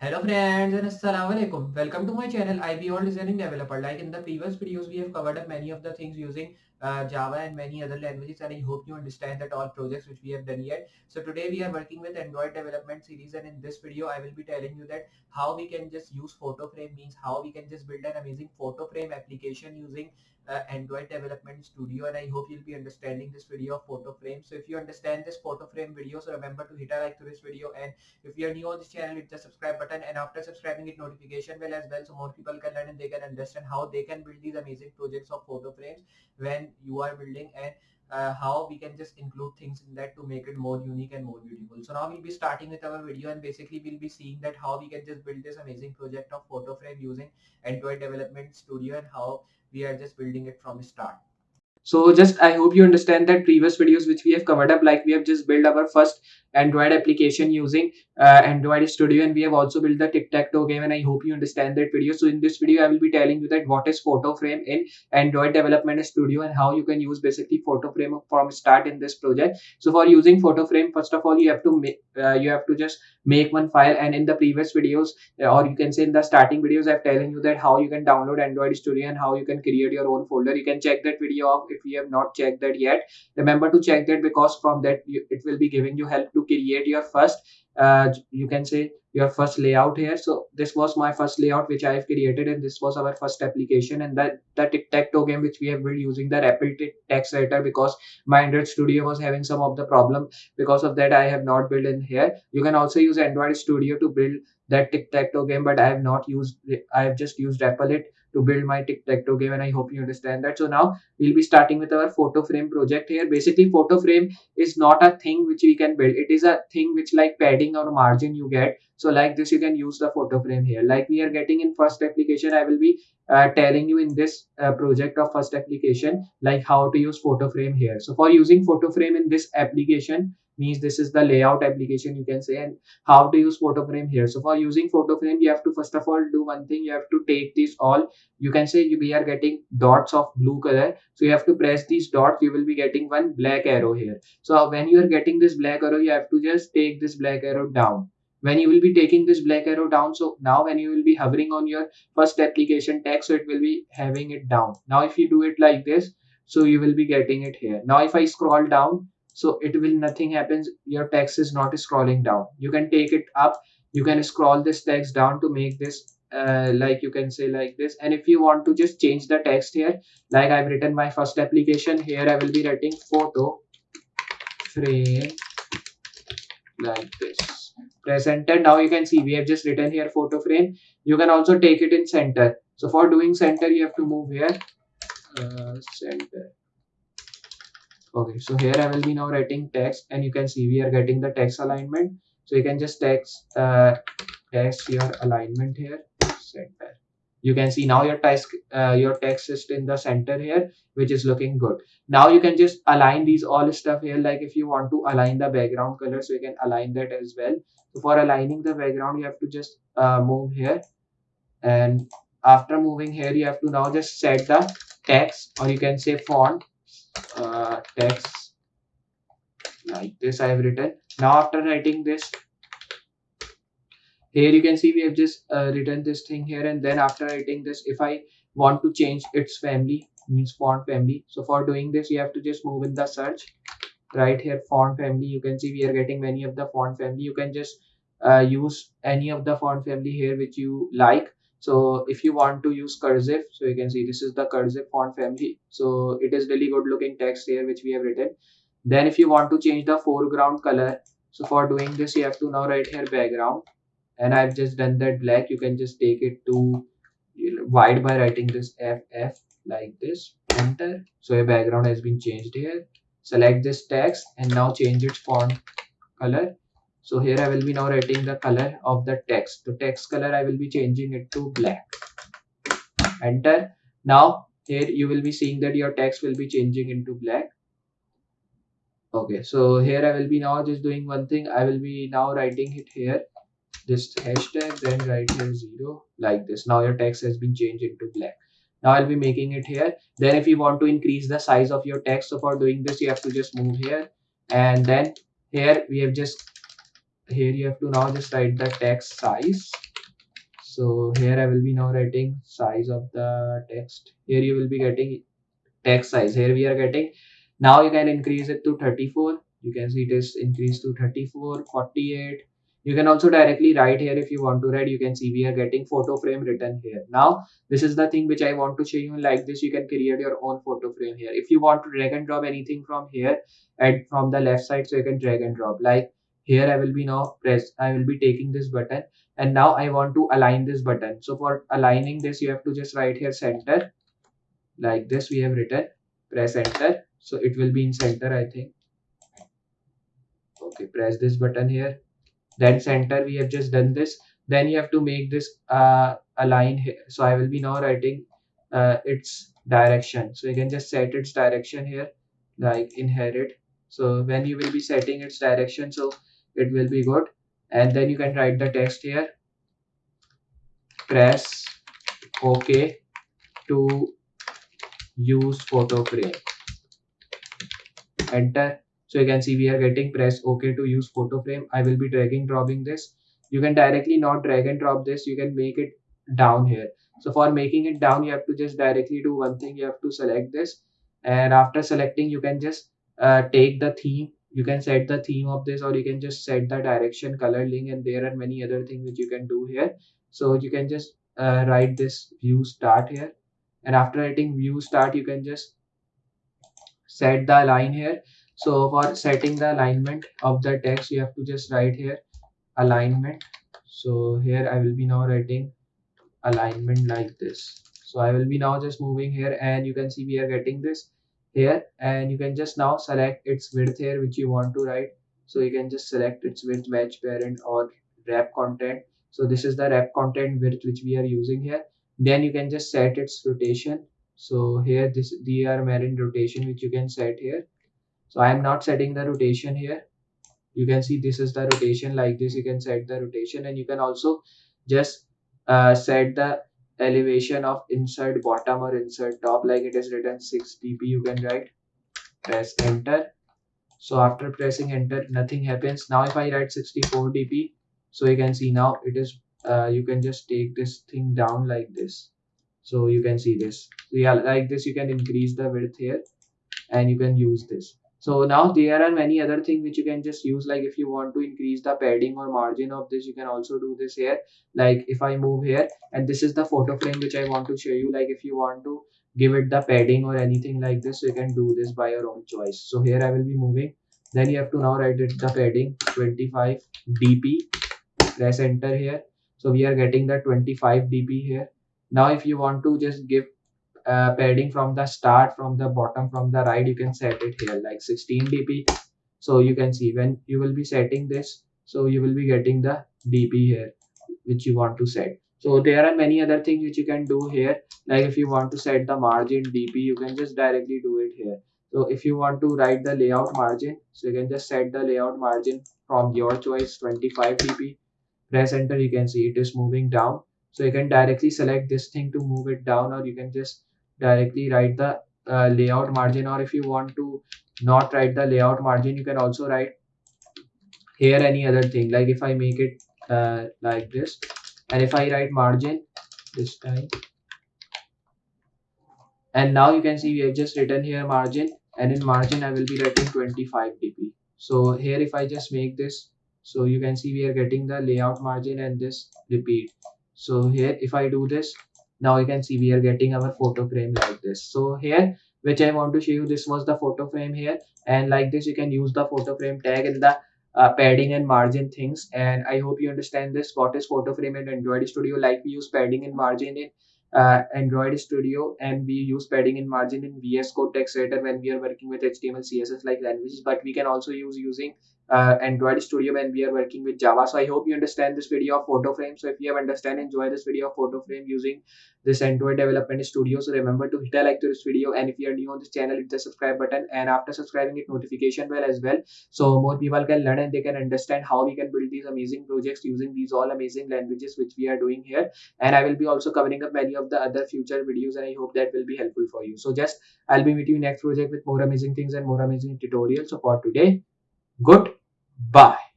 Hello friends and assalamu alaikum. Welcome to my channel IB All Designing Developer. Like in the previous videos, we have covered up many of the things using uh, Java and many other languages and I hope you understand that all projects which we have done yet. So today we are working with Android development series and in this video I will be telling you that how we can just use photo frame means how we can just build an amazing photo frame application using uh, Android Development Studio and I hope you'll be understanding this video of photo frame. So if you understand this photo frame video, so remember to hit a like to this video and if you're new on this channel, hit the subscribe button and after subscribing hit notification bell as well so more people can learn and they can understand how they can build these amazing projects of photo frames when you are building and uh, how we can just include things in that to make it more unique and more beautiful. So now we'll be starting with our video and basically we'll be seeing that how we can just build this amazing project of photo frame using Android Development Studio and how we are just building it from start. So just I hope you understand that previous videos which we have covered up like we have just built our first Android application using uh, Android Studio and we have also built the tic-tac-toe game and I hope you understand that video. So in this video I will be telling you that what is photo frame in Android Development Studio and how you can use basically photo frame from start in this project. So for using photo frame first of all you have to make uh, you have to just make one file and in the previous videos uh, or you can say in the starting videos I've telling you that how you can download Android Studio and how you can create your own folder. You can check that video if you have not checked that yet. Remember to check that because from that you, it will be giving you help to create your first uh, you can say your first layout here. So this was my first layout which i have created and this was our first application and that the tic-tac-toe game which we have built using the rapid text editor because my android studio was having some of the problem. Because of that i have not built in here. You can also use android studio to build that tic-tac-toe game but i have not used i have just used Replit to build my tic-tac-toe game and i hope you understand that. So now we'll be starting with our photo frame project here. Basically photo frame is not a thing which we can build. It is a thing which like padding or margin you get. So like this you can use the photo frame here. Like we are getting in first application i will be uh, telling you in this uh, project of first application like how to use photo frame here. So for using photo frame in this application means this is the layout application you can say and how to use photo frame here. So for using photo frame you have to first of all do one thing. You have to take this all. You can say we are getting dots of blue color. So you have to press these dots. You will be getting one black arrow here. So when you are getting this black arrow you have to just take this black arrow down. When you will be taking this black arrow down so now when you will be hovering on your first application text so it will be having it down. Now if you do it like this so you will be getting it here. Now if i scroll down so it will nothing happens. Your text is not scrolling down. You can take it up. You can scroll this text down to make this uh, like you can say like this. And if you want to just change the text here like i've written my first application here i will be writing photo frame like this. Press enter now you can see we have just written here photo frame. You can also take it in center. So for doing center you have to move here. Uh, center okay so here i will be now writing text and you can see we are getting the text alignment. So you can just text uh, text your alignment here center. You can see now your text uh, your text is in the center here which is looking good. Now you can just align these all stuff here like if you want to align the background color so you can align that as well. So for aligning the background you have to just uh, move here. And after moving here you have to now just set the text or you can say font uh, text. Like this I have written. Now after writing this here you can see we have just uh, written this thing here and then after writing this if I want to change its family means font family. So for doing this you have to just move in the search. Right here font family. You can see we are getting many of the font family. You can just uh, use any of the font family here which you like so if you want to use cursive so you can see this is the cursive font family. So it is really good looking text here which we have written. Then if you want to change the foreground color so for doing this you have to now write here background. And I've just done that black. You can just take it to white by writing this FF like this. Enter. So your background has been changed here. Select this text and now change its font color so here I will be now writing the color of the text. The text color I will be changing it to black. Enter. Now here you will be seeing that your text will be changing into black. Okay so here I will be now just doing one thing. I will be now writing it here. This hashtag then write here zero like this. Now your text has been changed into black. Now i'll be making it here. Then if you want to increase the size of your text so for doing this you have to just move here. And then here we have just here you have to now just write the text size. So here I will be now writing size of the text. Here you will be getting text size. Here we are getting now you can increase it to 34 you can see it is increased to 34 48 you can also directly write here if you want to write. You can see we are getting photo frame written here. Now this is the thing which i want to show you. Like this you can create your own photo frame here. If you want to drag and drop anything from here and from the left side so you can drag and drop. Like here i will be now press i will be taking this button and now i want to align this button. So for aligning this you have to just write here center. Like this we have written press enter. So it will be in center i think. Okay press this button here. Then center we have just done this. Then you have to make this uh, align here so i will be now writing uh, its direction. So you can just set its direction here like inherit. So when you will be setting its direction so it will be good. And then you can write the text here. Press ok to use photo frame. Enter. So you can see we are getting press ok to use photo frame. I will be dragging dropping this. You can directly not drag and drop this. You can make it down here. So for making it down you have to just directly do one thing. You have to select this. And after selecting you can just uh, take the theme you can set the theme of this or you can just set the direction color link and there are many other things which you can do here. So you can just uh, write this view start here. And after writing view start you can just set the line here. So for setting the alignment of the text you have to just write here alignment. So here i will be now writing alignment like this. So i will be now just moving here and you can see we are getting this here and you can just now select its width here which you want to write so you can just select its width match parent or wrap content. So this is the wrap content width which we are using here. Then you can just set its rotation. So here this the are marine rotation which you can set here. So i am not setting the rotation here. You can see this is the rotation like this. You can set the rotation and you can also just uh, set the elevation of inset bottom or inset top like it is written 6 dp you can write. Press enter. So after pressing enter nothing happens. Now if i write 64 dp so you can see now it is uh, you can just take this thing down like this. So you can see this. So yeah like this you can increase the width here and you can use this so now there are many other things which you can just use like if you want to increase the padding or margin of this you can also do this here. Like if i move here and this is the photo frame which i want to show you like if you want to give it the padding or anything like this you can do this by your own choice. So here i will be moving. Then you have to now write it the padding 25 dp press enter here. So we are getting the 25 dp here. Now if you want to just give uh, padding from the start from the bottom from the right you can set it here like 16 dp so you can see when you will be setting this so you will be getting the dp here which you want to set. So there are many other things which you can do here. Like if you want to set the margin dp you can just directly do it here. So if you want to write the layout margin so you can just set the layout margin from your choice 25 dp press enter you can see it is moving down. So you can directly select this thing to move it down or you can just directly write the uh, layout margin or if you want to not write the layout margin you can also write here any other thing. Like if i make it uh, like this and if i write margin this time and now you can see we have just written here margin and in margin i will be writing 25 dp so here if i just make this so you can see we are getting the layout margin and this repeat. So here if i do this now you can see we are getting our photo frame like this. So here which i want to show you this was the photo frame here. And like this you can use the photo frame tag in the uh, padding and margin things. And i hope you understand this. What is photo frame in android studio? Like we use padding and margin in uh, android studio. And we use padding and margin in vs code text editor when we are working with html css like languages. But we can also use using uh, Android Studio when we are working with Java. So I hope you understand this video of photo frame. So if you have understand, enjoy this video of photo frame using this Android Development Studio. So remember to hit a like to this video and if you are new on this channel, hit the subscribe button and after subscribing hit notification bell as well. So more people can learn and they can understand how we can build these amazing projects using these all amazing languages which we are doing here. And I will be also covering up many of the other future videos and I hope that will be helpful for you. So just I'll be meeting you next project with more amazing things and more amazing tutorials. So for today, good Bye.